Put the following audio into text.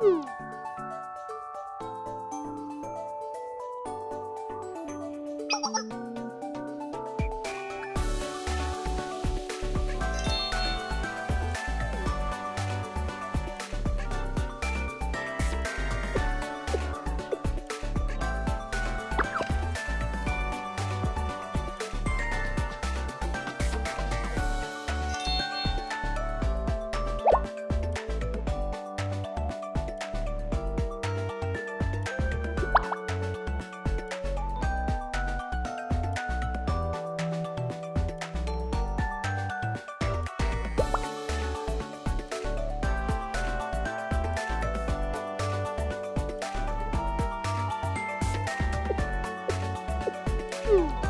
Hmm. Woo!